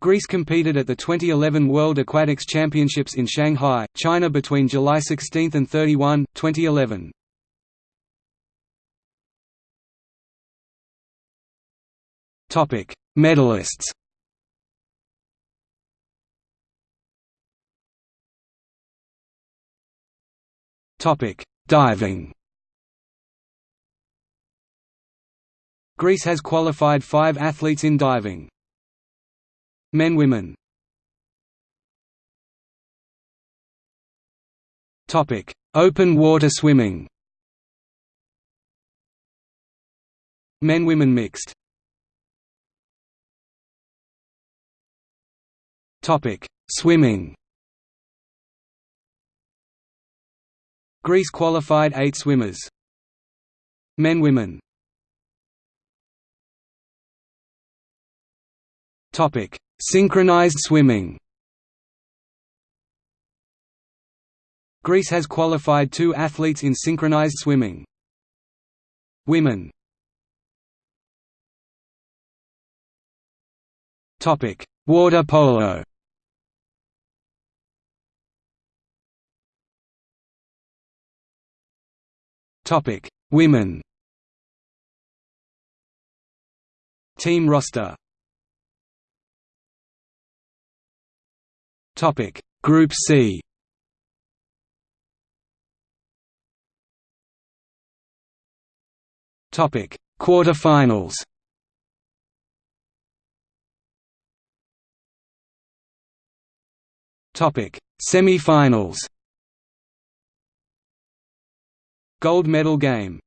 Greece competed at the 2011 World Aquatics Championships in Shanghai, China between July 16 and 31, 2011. Topic: Medalists. Topic: Diving. Greece has qualified 5 athletes in diving. Men women Topic: Open water swimming. Men women mixed. Topic: Swimming. Greece qualified 8 swimmers. Men women. Topic: Synchronized swimming Greece has qualified two athletes in synchronized swimming. Women Topic: Water polo. Topic: Women. Team roster Topic. Group C. Topic. Quarterfinals. Topic. Semi-finals. Gold medal game